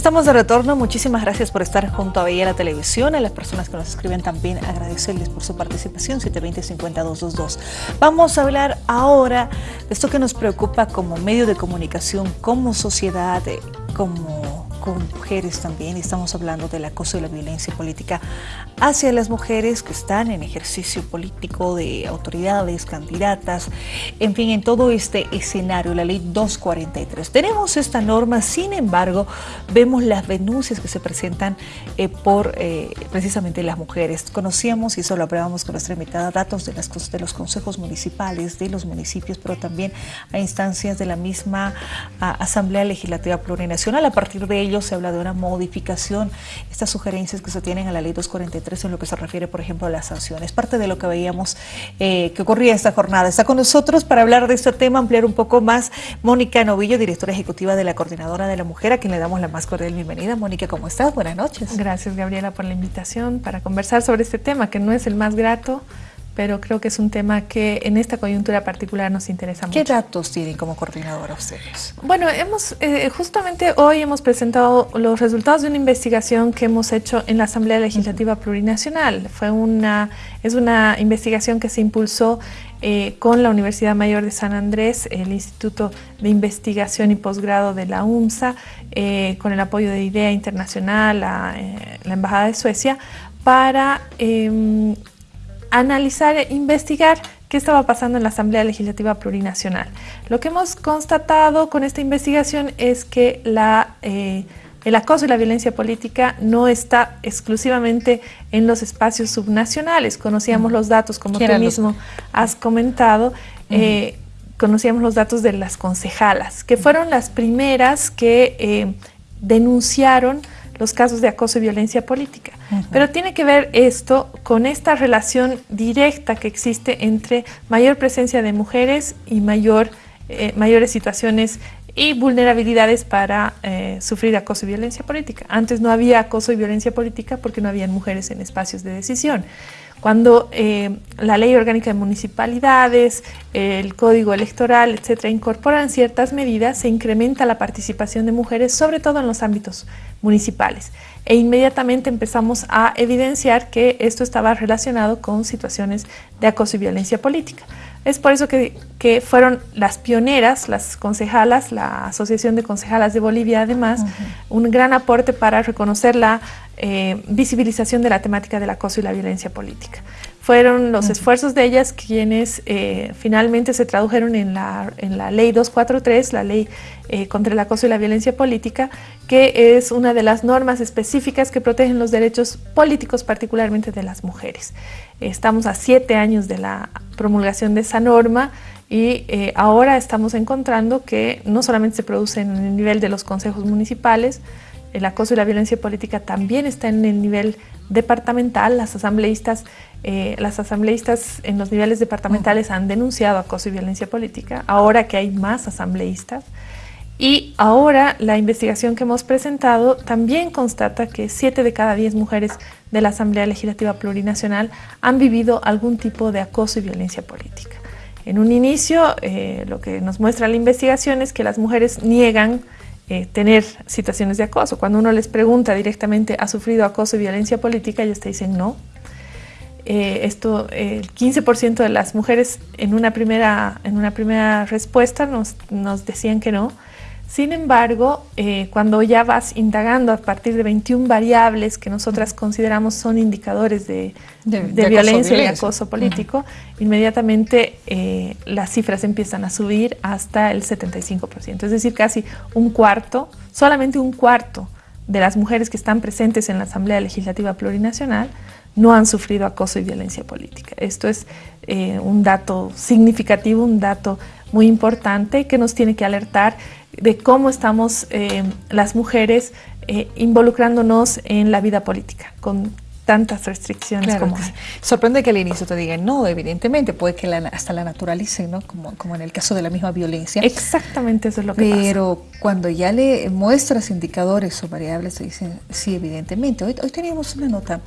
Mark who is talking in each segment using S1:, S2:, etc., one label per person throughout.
S1: Estamos de retorno, muchísimas gracias por estar junto a Bella la Televisión, a las personas que nos escriben también agradecerles por su participación, 720-5222. Vamos a hablar ahora de esto que nos preocupa como medio de comunicación, como sociedad, como con mujeres también, estamos hablando del acoso y la violencia política hacia las mujeres que están en ejercicio político de autoridades, candidatas, en fin, en todo este escenario, la ley 243. Tenemos esta norma, sin embargo, vemos las denuncias que se presentan eh, por eh, precisamente las mujeres. Conocíamos, y eso lo hablábamos con nuestra invitada, datos de, las, de los consejos municipales, de los municipios, pero también a instancias de la misma Asamblea Legislativa Plurinacional. A partir de ello se habla de una modificación, estas sugerencias que se tienen a la ley 243 en lo que se refiere, por ejemplo, a las sanciones. Parte de lo que veíamos eh, que ocurría esta jornada. Está con nosotros para hablar de este tema, ampliar un poco más, Mónica Novillo, directora ejecutiva de la Coordinadora de la Mujer, a quien le damos la más cordial bienvenida. Mónica, ¿cómo estás? Buenas noches.
S2: Gracias, Gabriela, por la invitación para conversar sobre este tema, que no es el más grato, pero creo que es un tema que en esta coyuntura particular nos interesa mucho.
S1: ¿Qué datos tienen como coordinadora ustedes?
S2: Bueno, hemos eh, justamente hoy hemos presentado los resultados de una investigación que hemos hecho en la Asamblea Legislativa Plurinacional. Fue una, es una investigación que se impulsó eh, con la Universidad Mayor de San Andrés, el Instituto de Investigación y Posgrado de la UMSA, eh, con el apoyo de IDEA Internacional, la, la Embajada de Suecia, para em, analizar e investigar qué estaba pasando en la Asamblea Legislativa Plurinacional. Lo que hemos constatado con esta investigación es que la, eh, el acoso y la violencia política no está exclusivamente en los espacios subnacionales. Conocíamos los datos, como tú mismo has comentado, eh, conocíamos los datos de las concejalas, que fueron las primeras que eh, denunciaron los casos de acoso y violencia política. Pero tiene que ver esto con esta relación directa que existe entre mayor presencia de mujeres y mayor, eh, mayores situaciones y vulnerabilidades para eh, sufrir acoso y violencia política. Antes no había acoso y violencia política porque no habían mujeres en espacios de decisión. Cuando eh, la ley orgánica de municipalidades, el código electoral, etcétera, incorporan ciertas medidas, se incrementa la participación de mujeres, sobre todo en los ámbitos municipales. E inmediatamente empezamos a evidenciar que esto estaba relacionado con situaciones de acoso y violencia política. Es por eso que, fueron las pioneras, las concejalas, la Asociación de Concejalas de Bolivia, además, un gran aporte para reconocer la eh, visibilización de la temática del acoso y la violencia política. Fueron los esfuerzos de ellas quienes eh, finalmente se tradujeron en la, en la ley 243, la ley eh, contra el acoso y la violencia política, que es una de las normas específicas que protegen los derechos políticos, particularmente de las mujeres. Estamos a siete años de la promulgación de esa norma y ahora estamos encontrando que no solamente se produce en el nivel de los consejos municipales, el acoso y la violencia política también está en el nivel departamental. Las asambleístas, eh, las asambleístas en los niveles departamentales han denunciado acoso y violencia política, ahora que hay más asambleístas. Y ahora la investigación que hemos presentado también constata que siete de cada diez mujeres de la Asamblea Legislativa Plurinacional han vivido algún tipo de acoso y violencia política. En un inicio, eh, lo que nos muestra la investigación es que las mujeres niegan eh, tener situaciones de acoso. Cuando uno les pregunta directamente, ¿ha sufrido acoso y violencia política? Ellos te dicen no. Eh, esto, el 15% de las mujeres en una primera, en una primera respuesta nos, nos decían que no. Sin embargo, eh, cuando ya vas indagando a partir de 21 variables que nosotras consideramos son indicadores de, violencia y acoso político, inmediatamente eh, las cifras empiezan a subir hasta el 75%. Es decir, casi un cuarto, solamente un cuarto de las mujeres que están presentes en la Asamblea Legislativa Plurinacional no han sufrido acoso y violencia política. Esto es eh, un dato significativo, un dato muy importante que nos tiene que alertar de cómo estamos eh, las mujeres eh, involucrándonos en la vida política, tantas restricciones como
S1: Sorprende que al inicio te digan no, evidentemente, puede que hasta la naturalicen, ¿no? Como, como en el caso de la misma violencia.
S2: Exactamente eso es lo que
S1: Pero pasa. Pero cuando ya le muestras indicadores o variables, te dicen sí, evidentemente. Hoy, hoy teníamos una nota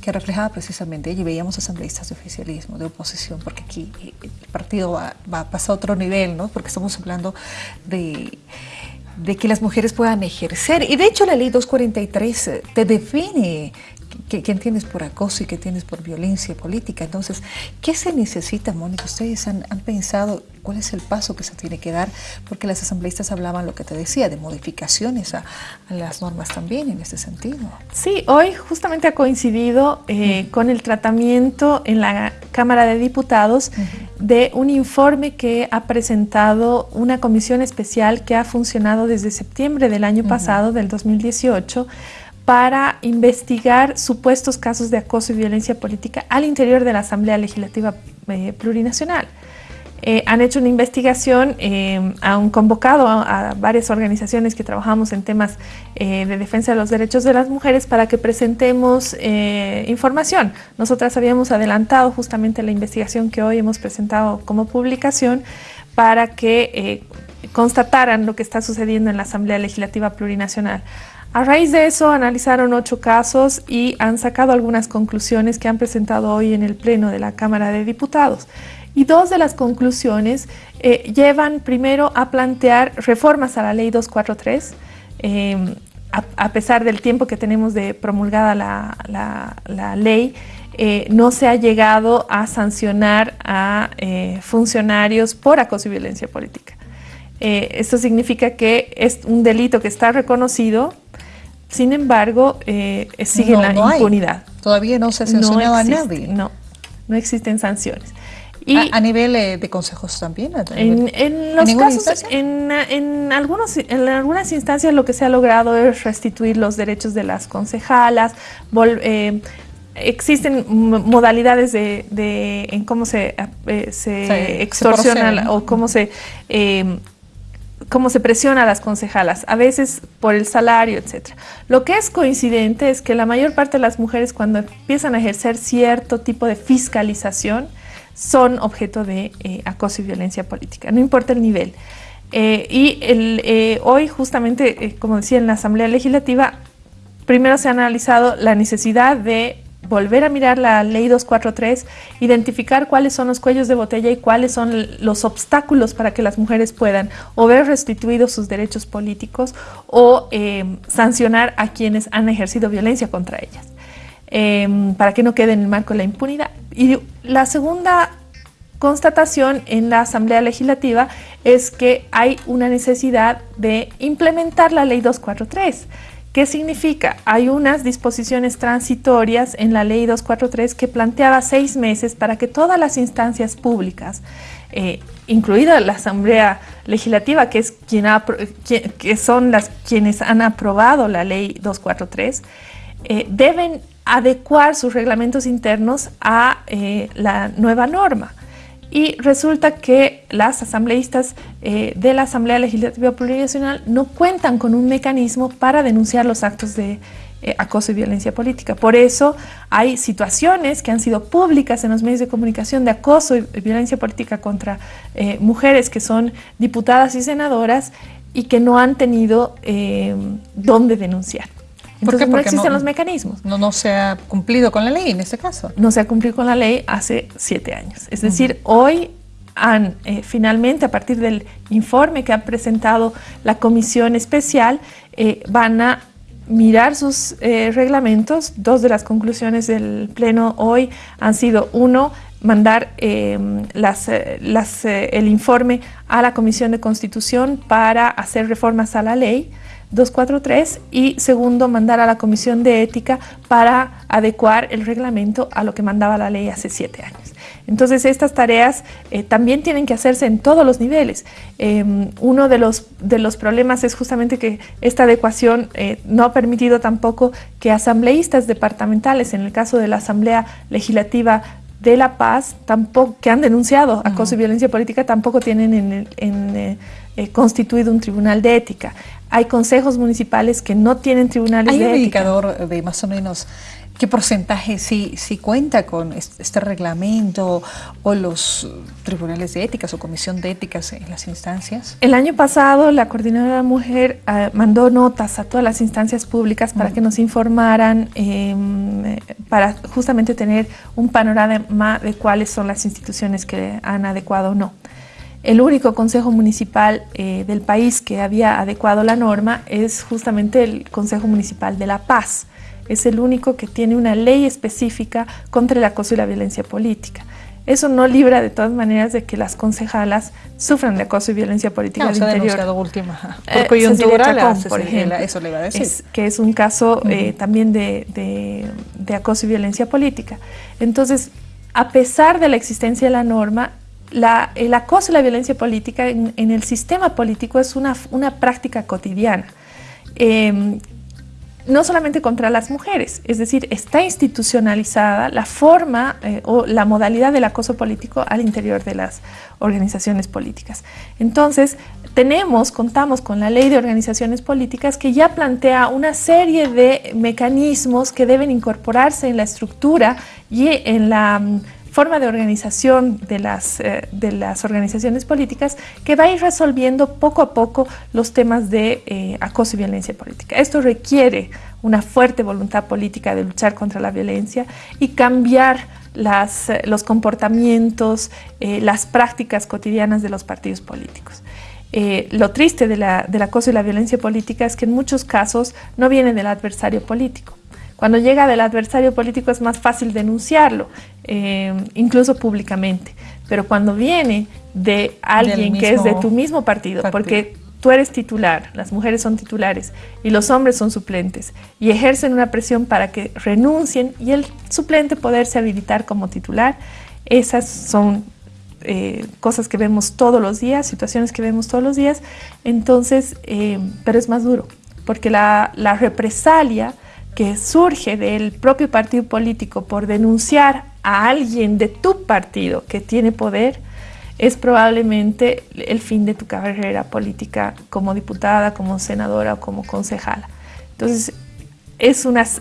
S1: que reflejaba precisamente, y veíamos asambleístas de oficialismo, de oposición, porque aquí eh, el partido va, va a pasar a otro nivel, ¿no? Porque estamos hablando de de que las mujeres puedan ejercer. Y de hecho la ley 243 eh, te define qué, entiendes por acoso y qué tienes por violencia política. Entonces, ¿qué se necesita, Mónica? ¿Ustedes han, pensado cuál es el paso que se tiene que dar? Porque las asambleístas hablaban lo que te decía, de modificaciones a, las normas también en este sentido.
S2: Sí, hoy justamente ha coincidido eh, con el tratamiento en la Cámara de Diputados de un informe que ha presentado una comisión especial que ha funcionado desde septiembre del año pasado, del 2018, para investigar supuestos casos de acoso y violencia política al interior de la Asamblea Legislativa eh, Plurinacional. Eh, han hecho una investigación, eh, han convocado a, varias organizaciones que trabajamos en temas de defensa de los derechos de las mujeres para que presentemos información. Nosotras habíamos adelantado justamente la investigación que hoy hemos presentado como publicación para que constataran lo que está sucediendo en la Asamblea Legislativa Plurinacional. A raíz de eso analizaron ocho casos y han sacado algunas conclusiones que han presentado hoy en el Pleno de la Cámara de Diputados. Y dos de las conclusiones eh, llevan primero a plantear reformas a la Ley 243, em, a, pesar del tiempo que tenemos de promulgada la, ley, eh, no se ha llegado a sancionar a eh, funcionarios por acoso y violencia política. esto significa que es un delito que está reconocido, sin embargo, eh, sigue la impunidad.
S1: Todavía no se ha sancionado a nadie.
S2: No, no existen sanciones.
S1: Y a, nivel eh, de consejos también.
S2: En, los casos, en, algunos, en algunas instancias lo que se ha logrado es restituir los derechos de las concejalas, eh, existen modalidades de, en cómo se, se extorsiona o cómo se cómo se presiona a las concejalas, a veces por el salario, etc. Lo que es coincidente es que la mayor parte de las mujeres cuando empiezan a ejercer cierto tipo de fiscalización son objeto de eh, acoso y violencia política, no importa el nivel. Eh, y eh, hoy justamente, como decía en la Asamblea Legislativa, primero se ha analizado la necesidad de volver a mirar la ley 243, identificar cuáles son los cuellos de botella y cuáles son los obstáculos para que las mujeres puedan o ver restituidos sus derechos políticos o eh, sancionar a quienes han ejercido violencia contra ellas, em, para que no quede en el marco de la impunidad. Y la segunda constatación en la Asamblea Legislativa es que hay una necesidad de implementar la ley 243 ¿Qué significa? Hay unas disposiciones transitorias en la ley 243 que planteaba seis meses para que todas las instancias públicas, eh, incluida la Asamblea Legislativa, que, es son las quienes han aprobado la ley 243, eh, deben adecuar sus reglamentos internos a eh, la nueva norma. Y resulta que las asambleístas eh, de la Asamblea Legislativa Plurinacional no cuentan con un mecanismo para denunciar los actos de eh, acoso y violencia política. Por eso hay situaciones que han sido públicas en los medios de comunicación de acoso y violencia política contra eh, mujeres que son diputadas y senadoras y que no han tenido dónde denunciar. Entonces no existen los mecanismos.
S1: No, no se ha cumplido con la ley en este caso.
S2: No se ha cumplido con la ley hace siete años. Es decir, hoy han eh, finalmente, a partir del informe que ha presentado la comisión especial, eh, van a mirar sus eh, reglamentos. Dos de las conclusiones del Pleno hoy han sido, uno, mandar las, las, el informe a la Comisión de Constitución para hacer reformas a la ley. 243 y segundo, mandar a la Comisión de Ética para adecuar el reglamento a lo que mandaba la ley hace siete años. Entonces estas tareas eh, también tienen que hacerse en todos los niveles. Em, uno de los, de los problemas es justamente que esta adecuación eh, no ha permitido tampoco que asambleístas departamentales, en el caso de la Asamblea Legislativa de La Paz, tampoco, que han denunciado acoso y violencia política, tampoco tienen en, en eh, constituido un tribunal de ética. Hay consejos municipales que no tienen tribunales
S1: de
S2: ética.
S1: ¿Hay un indicador de más o menos qué porcentaje sí, cuenta con este reglamento o los tribunales de ética o comisión de éticas en las instancias?
S2: El año pasado la Coordinadora de la Mujer ah, mandó notas a todas las instancias públicas para que nos informaran, em, para justamente tener un panorama de cuáles son las instituciones que han adecuado o no. el único consejo municipal eh, del país que había adecuado la norma es justamente el Consejo Municipal de La Paz. Es el único que tiene una ley específica contra el acoso y la violencia política. Eso no libra de todas maneras de que las concejalas sufran de acoso y violencia política
S1: no,
S2: al
S1: se
S2: interior.
S1: Ha última, por eh, coyuntura,
S2: Chacón, por ejemplo, eso le iba a decir. Es, que es un caso eh, también de, de, de acoso y violencia política. Entonces, a pesar de la existencia de la norma, la, el acoso y la violencia política en, en el sistema político es una, una práctica cotidiana. Eh, no solamente contra las mujeres, es decir, está institucionalizada la forma eh, o la modalidad del acoso político al interior de las organizaciones políticas. Entonces, tenemos, contamos con la ley de organizaciones políticas que ya plantea una serie de mecanismos que deben incorporarse en la estructura y en la mm, forma de organización de las, eh, de las organizaciones políticas que va a ir resolviendo poco a poco los temas de eh, acoso y violencia política. Esto requiere una fuerte voluntad política de luchar contra la violencia y cambiar las, eh, los comportamientos, las prácticas cotidianas de los partidos políticos. lo triste de la, del acoso y la violencia política es que en muchos casos no viene del adversario político. Cuando llega del adversario político es más fácil denunciarlo, eh, incluso públicamente. Pero cuando viene de alguien que es de tu mismo partido, porque tú eres titular, las mujeres son titulares y los hombres son suplentes y ejercen una presión para que renuncien y el suplente poderse habilitar como titular, esas son eh, cosas que vemos todos los días, situaciones que vemos todos los días, entonces, eh, pero es más duro, porque la, la represalia que surge del propio partido político por denunciar a alguien de tu partido que tiene poder, es probablemente el fin de tu carrera política como diputada, como senadora o como concejala. Entonces,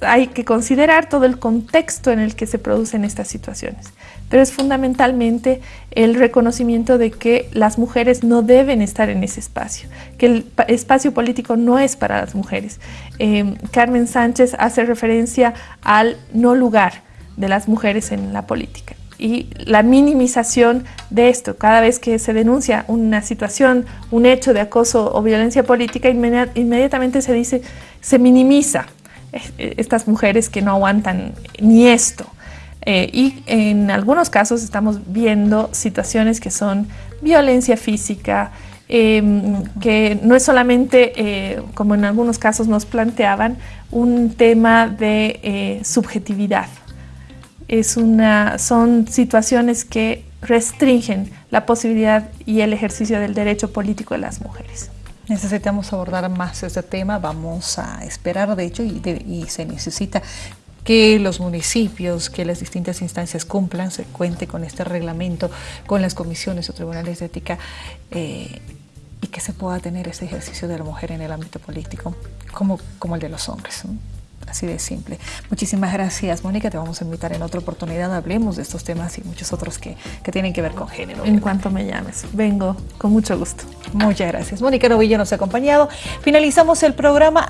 S2: hay que considerar todo el contexto en el que se producen estas situaciones, pero es fundamentalmente el reconocimiento de que las mujeres no deben estar en ese espacio, que el espacio político no es para las mujeres. Em, Carmen Sánchez hace referencia al no lugar de las mujeres en la política y la minimización de esto. Cada vez que se denuncia una situación, un hecho de acoso o violencia política, inmediatamente se dice, se minimiza eh, estas mujeres que no aguantan ni esto. Eh, y en algunos casos estamos viendo situaciones que son violencia física, em, que no es solamente, eh, como en algunos casos nos planteaban, un tema de subjetividad. Es una, son situaciones que restringen la posibilidad y el ejercicio del derecho político de las mujeres.
S1: Necesitamos abordar más este tema, vamos a esperar de hecho y, se necesita que los municipios, que las distintas instancias cumplan, se cuente con este reglamento, con las comisiones o tribunales de ética eh, y que se pueda tener ese ejercicio de la mujer en el ámbito político como, como el de los hombres. Así de simple. Muchísimas gracias, Mónica. Te vamos a invitar en otra oportunidad. Hablemos de estos temas y muchos otros que, que tienen que ver con género.
S2: En cuanto me llames, vengo con mucho gusto.
S1: Muchas gracias. Mónica Novillo nos ha acompañado. Finalizamos el programa.